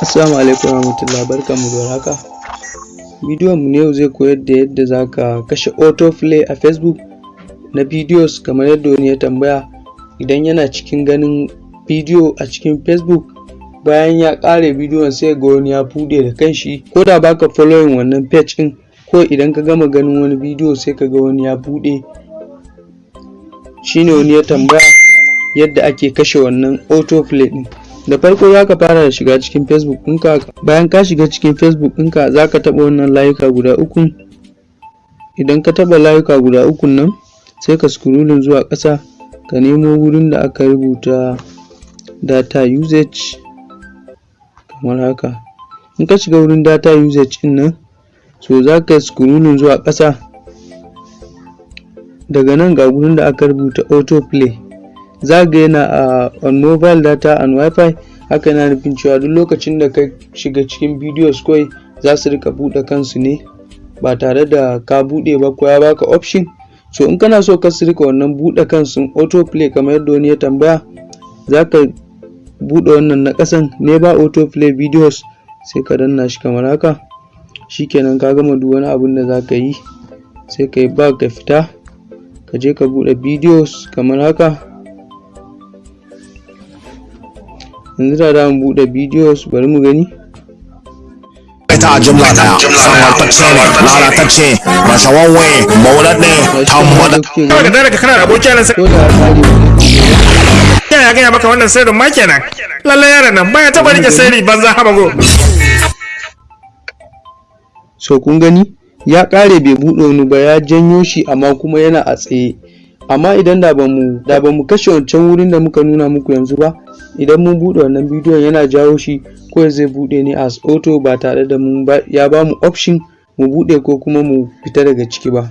Assalamu alaikum warahmatullahi barkanmu da warhaka. Bidiyon mu yau zai koyar da yadda zaka kashe autoplay a Facebook na videos kamar yadda wani ya tambaya idan yana cikin ganin bidiyo a cikin Facebook bayan ya ƙare bidiyon sai ga wani ya buɗe da kanshi ko da baka following wannan page ɗin ko idan ka gama ganin wani bidiyo sai ka ga wani ya buɗe shine wani ya tambaya yadda ake kashe wannan autoplay ɗin. Da farko za ka fara da shiga cikin facebook ɗinka. Bayan ka shiga cikin facebook ɗinka za ka taɓa wannan layuka guda uku idan ka taɓa layuka guda uku nan sai ka scrolling zuwa ƙasa ka nemo wurin da aka rubuta data usage. Kamar haka. In ka shiga wurin data usage ɗin nan so za ka scrolling zuwa ƙasa. Daga nan ga wurin da aka rubuta autoplay. Za ga yana a on mobile data and wifi. Haka yana nufin cewa duk lokacin da ka shiga cikin videos kawai za su riƙa buɗe kansu ne ba tare da ka buɗe ba ko ya baka option. So in kana so ka su riƙa wannan buɗe kansu autoplay kamar yadda wani ya tambaya za ka buɗe wannan na ƙasan never autoplay videos sai ka danna shi kamar haka. Shikenan ka gama duk wani abun da za ka yi sai ka yi back ka fita ka je ka buɗe videos kamar haka. Yanzu da za mu buɗe videos bari mu gani. Ta jumla ɗaya samartacce ne lalatacce rashawawwe mauladne tambada kawai da daga kana da abokiya nan sai da ya gaya maka wannan sirrin ma kenan. Lalle yaron nan baya taba riƙe sirri banza habago so kun gani? Ya ƙare bai buɗe wani ba ya janyo shi amma kuma yana a tsaye. Amma idan da ba mu da ba mu kashe wancan wurin da muka nuna muku yanzu ba idan mun buɗe wannan bidiyon yana jawo shi ko zai buɗe ne as auto ba tare da mun ya ba mu option mu buɗe ko kuma mu fita daga ciki ba.